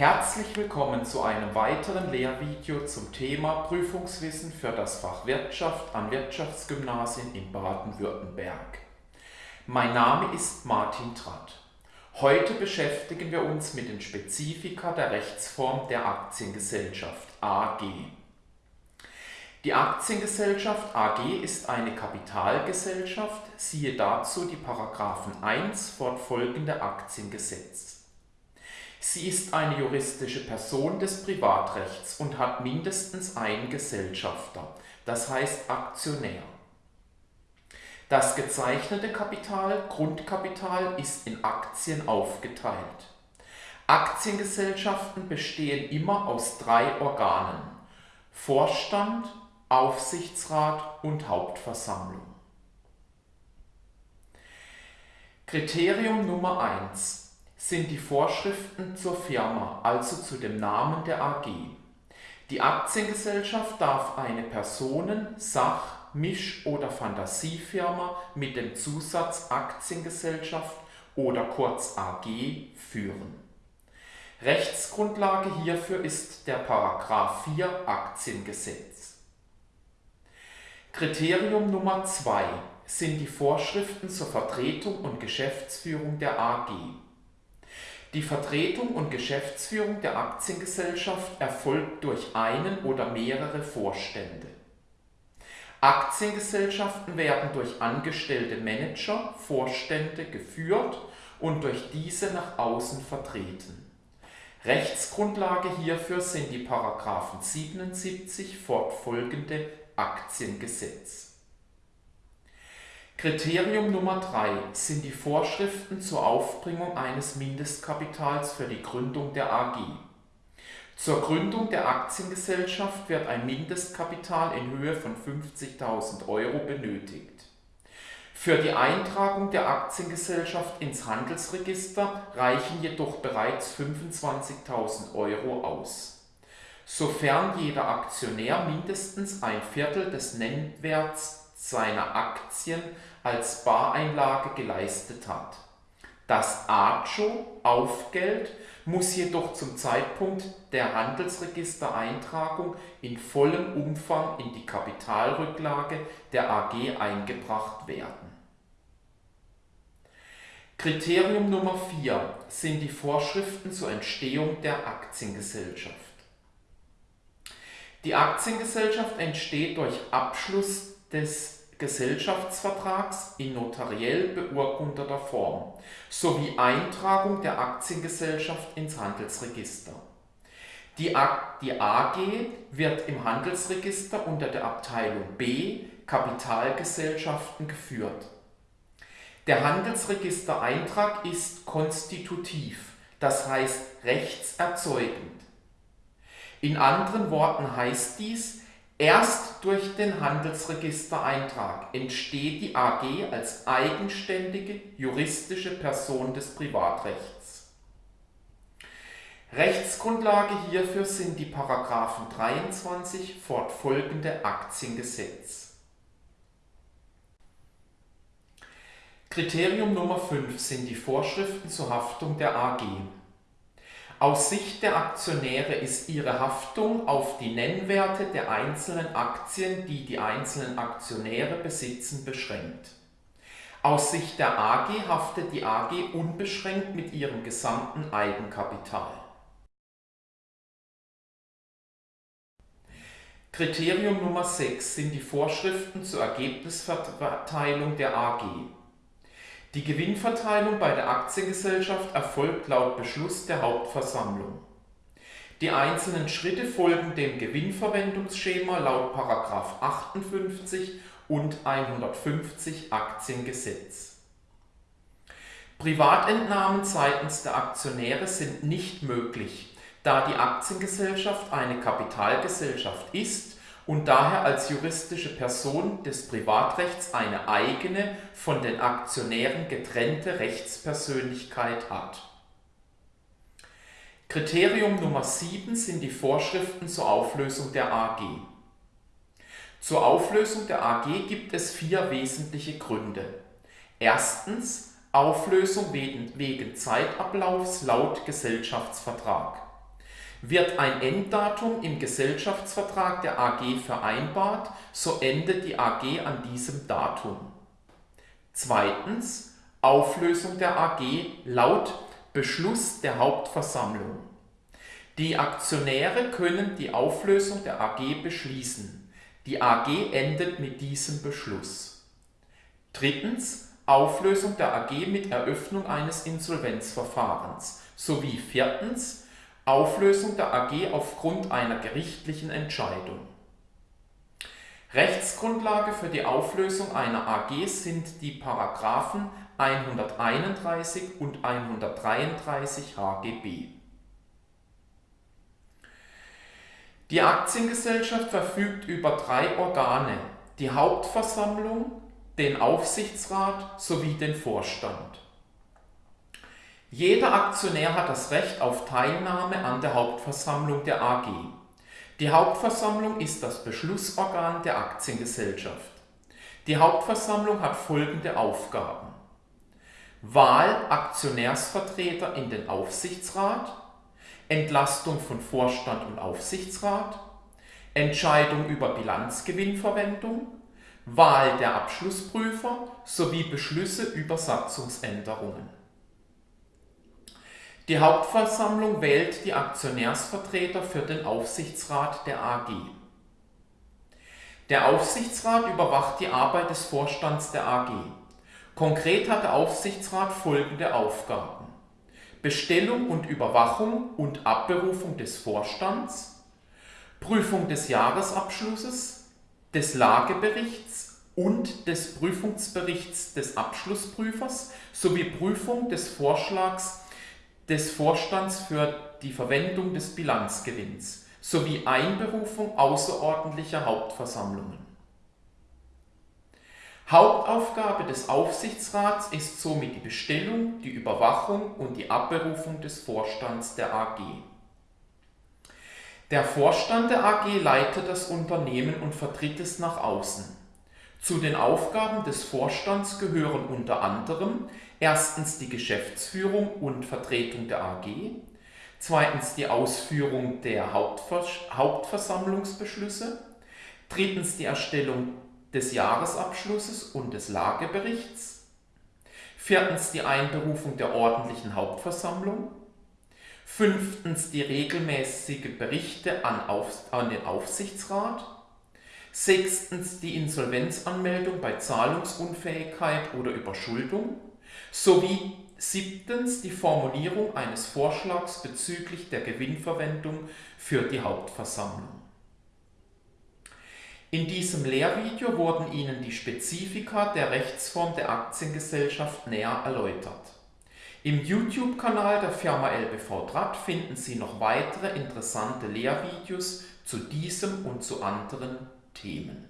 Herzlich willkommen zu einem weiteren Lehrvideo zum Thema Prüfungswissen für das Fach Wirtschaft an Wirtschaftsgymnasien in Baden-Württemberg. Mein Name ist Martin Tratt. Heute beschäftigen wir uns mit den Spezifika der Rechtsform der Aktiengesellschaft AG. Die Aktiengesellschaft AG ist eine Kapitalgesellschaft, siehe dazu die Paragraphen 1 fortfolgende Aktiengesetz. Sie ist eine juristische Person des Privatrechts und hat mindestens einen Gesellschafter, das heißt Aktionär. Das gezeichnete Kapital, Grundkapital, ist in Aktien aufgeteilt. Aktiengesellschaften bestehen immer aus drei Organen: Vorstand, Aufsichtsrat und Hauptversammlung. Kriterium Nummer 1 sind die Vorschriften zur Firma, also zu dem Namen der AG. Die Aktiengesellschaft darf eine Personen-, Sach-, Misch- oder Fantasiefirma mit dem Zusatz Aktiengesellschaft oder kurz AG führen. Rechtsgrundlage hierfür ist der Paragraph 4 Aktiengesetz. Kriterium Nummer 2 sind die Vorschriften zur Vertretung und Geschäftsführung der AG. Die Vertretung und Geschäftsführung der Aktiengesellschaft erfolgt durch einen oder mehrere Vorstände. Aktiengesellschaften werden durch angestellte Manager, Vorstände geführt und durch diese nach außen vertreten. Rechtsgrundlage hierfür sind die Paragraphen 77 fortfolgende Aktiengesetz. Kriterium Nummer 3 sind die Vorschriften zur Aufbringung eines Mindestkapitals für die Gründung der AG. Zur Gründung der Aktiengesellschaft wird ein Mindestkapital in Höhe von 50.000 Euro benötigt. Für die Eintragung der Aktiengesellschaft ins Handelsregister reichen jedoch bereits 25.000 Euro aus. Sofern jeder Aktionär mindestens ein Viertel des Nennwerts seiner Aktien als Bareinlage geleistet hat. Das AGO Aufgeld muss jedoch zum Zeitpunkt der Handelsregistereintragung in vollem Umfang in die Kapitalrücklage der AG eingebracht werden. Kriterium Nummer 4 sind die Vorschriften zur Entstehung der Aktiengesellschaft. Die Aktiengesellschaft entsteht durch Abschluss des Gesellschaftsvertrags in notariell beurkundeter Form sowie Eintragung der Aktiengesellschaft ins Handelsregister. Die AG wird im Handelsregister unter der Abteilung B Kapitalgesellschaften geführt. Der Handelsregistereintrag ist konstitutiv, das heißt rechtserzeugend. In anderen Worten heißt dies, Erst durch den Handelsregistereintrag entsteht die AG als eigenständige juristische Person des Privatrechts. Rechtsgrundlage hierfür sind die Paragraphen 23 fortfolgende Aktiengesetz. Kriterium Nummer 5 sind die Vorschriften zur Haftung der AG. Aus Sicht der Aktionäre ist ihre Haftung auf die Nennwerte der einzelnen Aktien, die die einzelnen Aktionäre besitzen, beschränkt. Aus Sicht der AG haftet die AG unbeschränkt mit ihrem gesamten Eigenkapital. Kriterium Nummer 6 sind die Vorschriften zur Ergebnisverteilung der AG. Die Gewinnverteilung bei der Aktiengesellschaft erfolgt laut Beschluss der Hauptversammlung. Die einzelnen Schritte folgen dem Gewinnverwendungsschema laut 58 und 150 Aktiengesetz. Privatentnahmen seitens der Aktionäre sind nicht möglich, da die Aktiengesellschaft eine Kapitalgesellschaft ist und daher als juristische Person des Privatrechts eine eigene, von den Aktionären getrennte Rechtspersönlichkeit hat. Kriterium Nummer 7 sind die Vorschriften zur Auflösung der AG. Zur Auflösung der AG gibt es vier wesentliche Gründe. Erstens Auflösung wegen, wegen Zeitablaufs laut Gesellschaftsvertrag. Wird ein Enddatum im Gesellschaftsvertrag der AG vereinbart, so endet die AG an diesem Datum. Zweitens Auflösung der AG laut Beschluss der Hauptversammlung. Die Aktionäre können die Auflösung der AG beschließen. Die AG endet mit diesem Beschluss. Drittens Auflösung der AG mit Eröffnung eines Insolvenzverfahrens sowie viertens Auflösung der AG aufgrund einer gerichtlichen Entscheidung. Rechtsgrundlage für die Auflösung einer AG sind die Paragraphen 131 und 133 HGB. Die Aktiengesellschaft verfügt über drei Organe, die Hauptversammlung, den Aufsichtsrat sowie den Vorstand. Jeder Aktionär hat das Recht auf Teilnahme an der Hauptversammlung der AG. Die Hauptversammlung ist das Beschlussorgan der Aktiengesellschaft. Die Hauptversammlung hat folgende Aufgaben. Wahl Aktionärsvertreter in den Aufsichtsrat, Entlastung von Vorstand und Aufsichtsrat, Entscheidung über Bilanzgewinnverwendung, Wahl der Abschlussprüfer sowie Beschlüsse über Satzungsänderungen. Die Hauptversammlung wählt die Aktionärsvertreter für den Aufsichtsrat der AG. Der Aufsichtsrat überwacht die Arbeit des Vorstands der AG. Konkret hat der Aufsichtsrat folgende Aufgaben. Bestellung und Überwachung und Abberufung des Vorstands, Prüfung des Jahresabschlusses, des Lageberichts und des Prüfungsberichts des Abschlussprüfers sowie Prüfung des Vorschlags des Vorstands für die Verwendung des Bilanzgewinns sowie Einberufung außerordentlicher Hauptversammlungen. Hauptaufgabe des Aufsichtsrats ist somit die Bestellung, die Überwachung und die Abberufung des Vorstands der AG. Der Vorstand der AG leitet das Unternehmen und vertritt es nach außen. Zu den Aufgaben des Vorstands gehören unter anderem erstens die Geschäftsführung und Vertretung der AG, zweitens die Ausführung der Hauptvers Hauptversammlungsbeschlüsse, drittens die Erstellung des Jahresabschlusses und des Lageberichts, viertens die Einberufung der ordentlichen Hauptversammlung, fünftens die regelmäßige Berichte an, Auf, an den Aufsichtsrat, sechstens die Insolvenzanmeldung bei Zahlungsunfähigkeit oder Überschuldung sowie siebtens die Formulierung eines Vorschlags bezüglich der Gewinnverwendung für die Hauptversammlung. In diesem Lehrvideo wurden Ihnen die Spezifika der Rechtsform der Aktiengesellschaft näher erläutert. Im YouTube-Kanal der Firma LBV Draht finden Sie noch weitere interessante Lehrvideos zu diesem und zu anderen Themen.